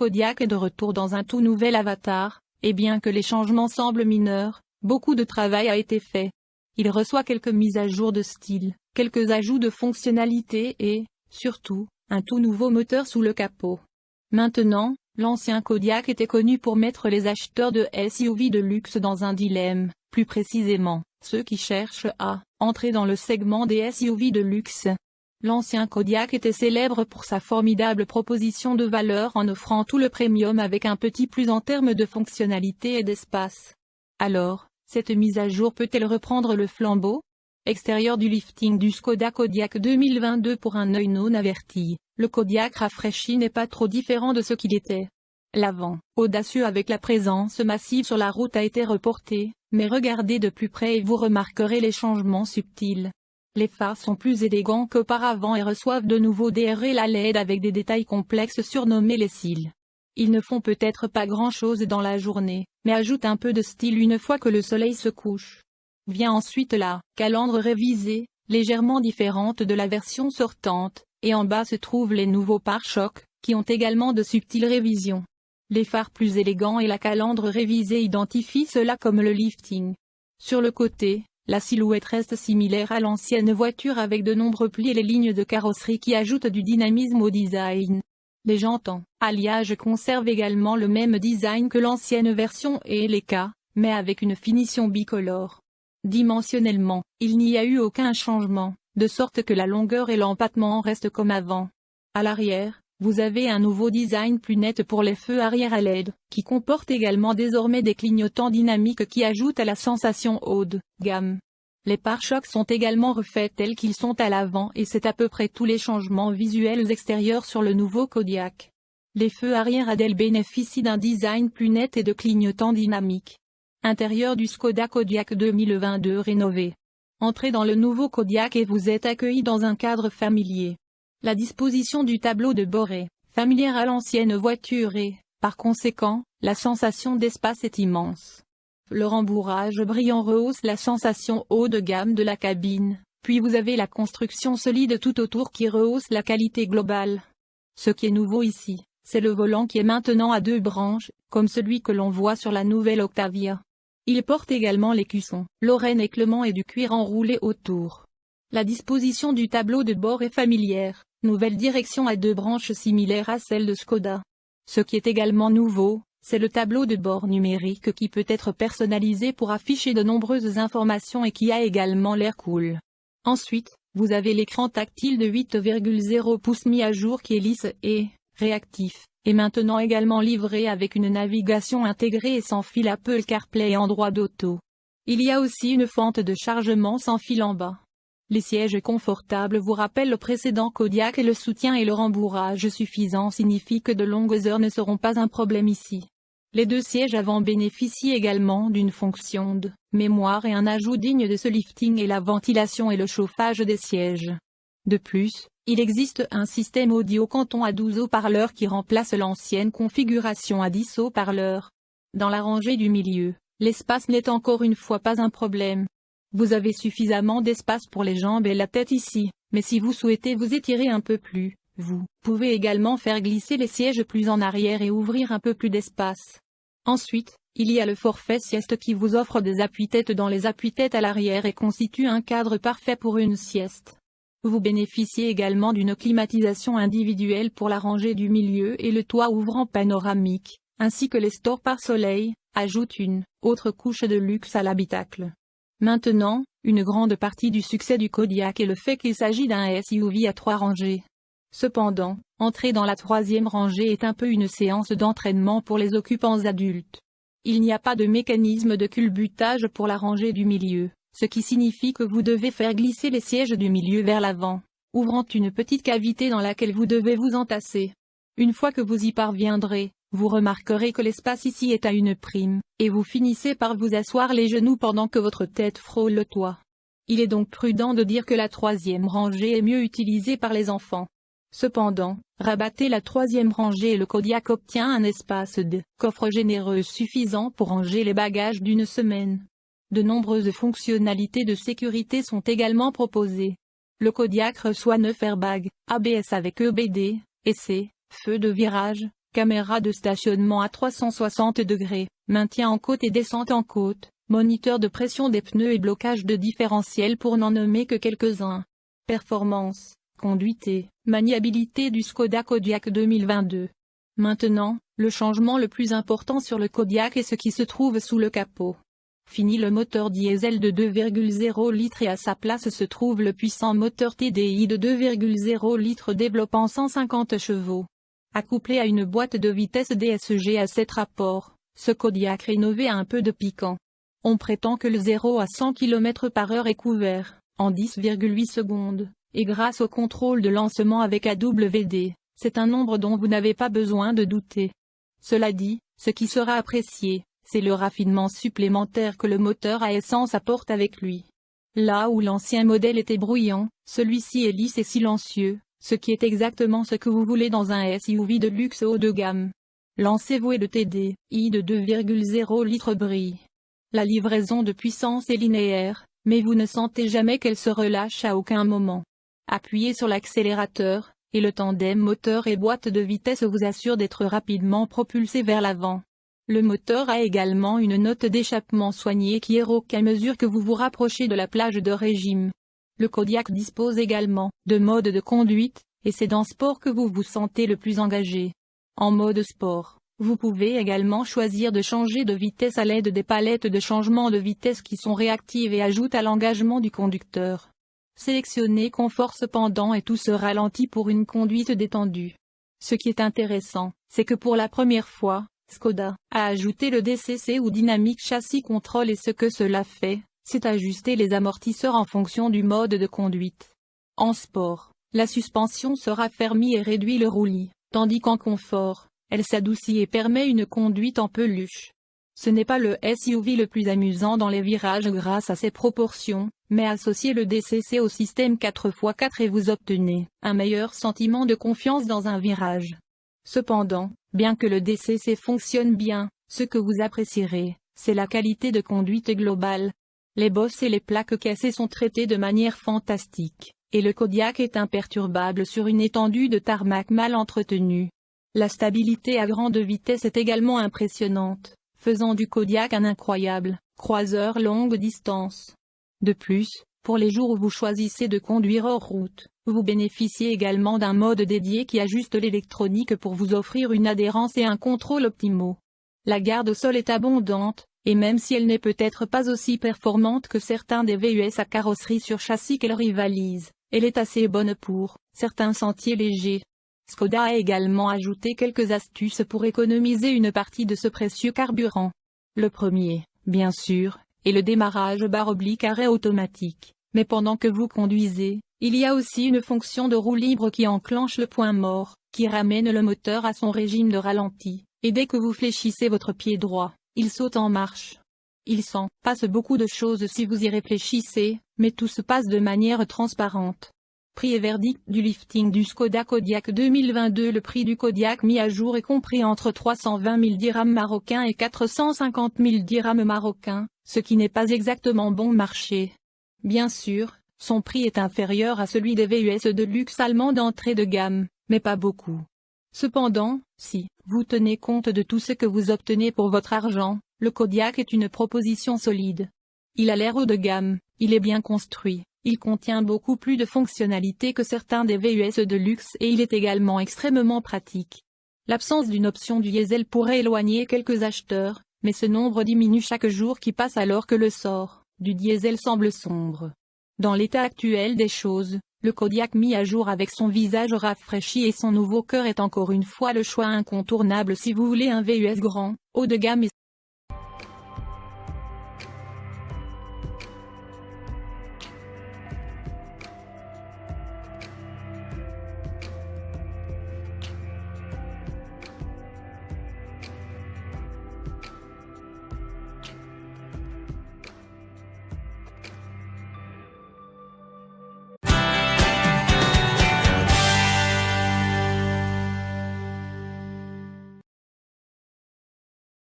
Kodiaq est de retour dans un tout nouvel avatar, et bien que les changements semblent mineurs, beaucoup de travail a été fait. Il reçoit quelques mises à jour de style, quelques ajouts de fonctionnalités et, surtout, un tout nouveau moteur sous le capot. Maintenant, l'ancien Kodiaq était connu pour mettre les acheteurs de SUV de luxe dans un dilemme, plus précisément, ceux qui cherchent à entrer dans le segment des SUV de luxe. L'ancien Kodiaq était célèbre pour sa formidable proposition de valeur en offrant tout le premium avec un petit plus en termes de fonctionnalité et d'espace. Alors, cette mise à jour peut-elle reprendre le flambeau? Extérieur du lifting du Skoda Kodiaq 2022 pour un œil non averti, le Kodiaq rafraîchi n'est pas trop différent de ce qu'il était. L'avant, audacieux avec la présence massive sur la route a été reporté, mais regardez de plus près et vous remarquerez les changements subtils. Les phares sont plus élégants qu'auparavant et reçoivent de nouveau des la LED avec des détails complexes surnommés les cils. Ils ne font peut-être pas grand-chose dans la journée, mais ajoutent un peu de style une fois que le soleil se couche. Vient ensuite la calandre révisée, légèrement différente de la version sortante, et en bas se trouvent les nouveaux pare-chocs, qui ont également de subtiles révisions. Les phares plus élégants et la calandre révisée identifient cela comme le lifting. Sur le côté, la silhouette reste similaire à l'ancienne voiture avec de nombreux plis et les lignes de carrosserie qui ajoutent du dynamisme au design. Les jantes alliage conservent également le même design que l'ancienne version et les cas, mais avec une finition bicolore. Dimensionnellement, il n'y a eu aucun changement, de sorte que la longueur et l'empattement restent comme avant. À l'arrière, vous avez un nouveau design plus net pour les feux arrière à LED, qui comporte également désormais des clignotants dynamiques qui ajoutent à la sensation haut gamme. Les pare-chocs sont également refaits tels qu'ils sont à l'avant et c'est à peu près tous les changements visuels extérieurs sur le nouveau Kodiaq. Les feux arrière ADEL bénéficient d'un design plus net et de clignotants dynamiques. Intérieur du Skoda Kodiaq 2022 rénové. Entrez dans le nouveau Kodiaq et vous êtes accueilli dans un cadre familier. La disposition du tableau de bord est familière à l'ancienne voiture et, par conséquent, la sensation d'espace est immense. Le rembourrage brillant rehausse la sensation haut de gamme de la cabine, puis vous avez la construction solide tout autour qui rehausse la qualité globale. Ce qui est nouveau ici, c'est le volant qui est maintenant à deux branches, comme celui que l'on voit sur la nouvelle Octavia. Il porte également l'écusson, l'oreille et Clement et du cuir enroulé autour. La disposition du tableau de bord est familière, Nouvelle direction à deux branches similaires à celle de Skoda. Ce qui est également nouveau, c'est le tableau de bord numérique qui peut être personnalisé pour afficher de nombreuses informations et qui a également l'air cool. Ensuite, vous avez l'écran tactile de 8,0 pouces mis à jour qui est lisse et réactif, et maintenant également livré avec une navigation intégrée et sans fil Apple CarPlay et Android Auto. Il y a aussi une fente de chargement sans fil en bas. Les sièges confortables vous rappellent le précédent Kodiak et le soutien et le rembourrage suffisant signifie que de longues heures ne seront pas un problème ici. Les deux sièges avant bénéficient également d'une fonction de mémoire et un ajout digne de ce lifting et la ventilation et le chauffage des sièges. De plus, il existe un système audio canton à 12 haut-parleurs qui remplace l'ancienne configuration à 10 haut-parleurs. Dans la rangée du milieu, l'espace n'est encore une fois pas un problème. Vous avez suffisamment d'espace pour les jambes et la tête ici, mais si vous souhaitez vous étirer un peu plus, vous pouvez également faire glisser les sièges plus en arrière et ouvrir un peu plus d'espace. Ensuite, il y a le forfait sieste qui vous offre des appuis-têtes dans les appuis-têtes à l'arrière et constitue un cadre parfait pour une sieste. Vous bénéficiez également d'une climatisation individuelle pour la rangée du milieu et le toit ouvrant panoramique, ainsi que les stores par soleil, ajoute une autre couche de luxe à l'habitacle. Maintenant, une grande partie du succès du Kodiak est le fait qu'il s'agit d'un SUV à trois rangées. Cependant, entrer dans la troisième rangée est un peu une séance d'entraînement pour les occupants adultes. Il n'y a pas de mécanisme de culbutage pour la rangée du milieu, ce qui signifie que vous devez faire glisser les sièges du milieu vers l'avant, ouvrant une petite cavité dans laquelle vous devez vous entasser. Une fois que vous y parviendrez, vous remarquerez que l'espace ici est à une prime, et vous finissez par vous asseoir les genoux pendant que votre tête frôle le toit. Il est donc prudent de dire que la troisième rangée est mieux utilisée par les enfants. Cependant, rabattez la troisième rangée et le Kodiak obtient un espace de coffre généreux suffisant pour ranger les bagages d'une semaine. De nombreuses fonctionnalités de sécurité sont également proposées. Le Kodiak reçoit 9 airbags, ABS avec EBD, EC, feu de virage, caméra de stationnement à 360 degrés, maintien en côte et descente en côte, moniteur de pression des pneus et blocage de différentiel pour n'en nommer que quelques-uns. Performance, conduite et maniabilité du Skoda Kodiaq 2022. Maintenant, le changement le plus important sur le Kodiaq est ce qui se trouve sous le capot. Fini le moteur diesel de 2,0 litres et à sa place se trouve le puissant moteur TDI de 2,0 litres développant 150 chevaux. Accouplé à une boîte de vitesse DSG à 7 rapports, ce Kodiaq rénové a un peu de piquant. On prétend que le 0 à 100 km par heure est couvert, en 10,8 secondes, et grâce au contrôle de lancement avec AWD, c'est un nombre dont vous n'avez pas besoin de douter. Cela dit, ce qui sera apprécié, c'est le raffinement supplémentaire que le moteur à essence apporte avec lui. Là où l'ancien modèle était bruyant, celui-ci est lisse et silencieux, ce qui est exactement ce que vous voulez dans un SUV de luxe haut de gamme. Lancez-vous et le TD, I de 2,0 litres brille. La livraison de puissance est linéaire, mais vous ne sentez jamais qu'elle se relâche à aucun moment. Appuyez sur l'accélérateur, et le tandem moteur et boîte de vitesse vous assure d'être rapidement propulsé vers l'avant. Le moteur a également une note d'échappement soignée qui rauque à mesure que vous vous rapprochez de la plage de régime. Le Kodiak dispose également de mode de conduite, et c'est dans sport que vous vous sentez le plus engagé. En mode sport, vous pouvez également choisir de changer de vitesse à l'aide des palettes de changement de vitesse qui sont réactives et ajoutent à l'engagement du conducteur. Sélectionnez confort cependant et tout se ralentit pour une conduite détendue. Ce qui est intéressant, c'est que pour la première fois, Skoda a ajouté le DCC ou Dynamic Chassis Control et ce que cela fait, c'est ajuster les amortisseurs en fonction du mode de conduite. En sport, la suspension sera fermée et réduit le roulis, tandis qu'en confort, elle s'adoucit et permet une conduite en peluche. Ce n'est pas le SUV le plus amusant dans les virages grâce à ses proportions, mais associez le DCC au système 4x4 et vous obtenez un meilleur sentiment de confiance dans un virage. Cependant, bien que le DCC fonctionne bien, ce que vous apprécierez, c'est la qualité de conduite globale, les bosses et les plaques cassées sont traitées de manière fantastique, et le Kodiak est imperturbable sur une étendue de tarmac mal entretenue. La stabilité à grande vitesse est également impressionnante, faisant du Kodiak un incroyable croiseur longue distance. De plus, pour les jours où vous choisissez de conduire hors route, vous bénéficiez également d'un mode dédié qui ajuste l'électronique pour vous offrir une adhérence et un contrôle optimaux. La garde au sol est abondante, et même si elle n'est peut-être pas aussi performante que certains des VUS à carrosserie sur châssis qu'elle rivalise, elle est assez bonne pour certains sentiers légers. Skoda a également ajouté quelques astuces pour économiser une partie de ce précieux carburant. Le premier, bien sûr, est le démarrage barre oblique arrêt automatique, mais pendant que vous conduisez, il y a aussi une fonction de roue libre qui enclenche le point mort, qui ramène le moteur à son régime de ralenti, et dès que vous fléchissez votre pied droit, il saute en marche. Il s'en passe beaucoup de choses si vous y réfléchissez, mais tout se passe de manière transparente. Prix et verdict du lifting du Skoda Kodiaq 2022 Le prix du Kodiaq mis à jour est compris entre 320 000 dirhams marocains et 450 000 dirhams marocains, ce qui n'est pas exactement bon marché. Bien sûr, son prix est inférieur à celui des VUS de luxe allemands d'entrée de gamme, mais pas beaucoup. Cependant, si vous tenez compte de tout ce que vous obtenez pour votre argent, le Kodiak est une proposition solide. Il a l'air haut de gamme, il est bien construit, il contient beaucoup plus de fonctionnalités que certains des VUS de luxe et il est également extrêmement pratique. L'absence d'une option diesel pourrait éloigner quelques acheteurs, mais ce nombre diminue chaque jour qui passe alors que le sort du diesel semble sombre. Dans l'état actuel des choses, le Kodiak mis à jour avec son visage rafraîchi et son nouveau cœur est encore une fois le choix incontournable si vous voulez un VUS grand, haut de gamme et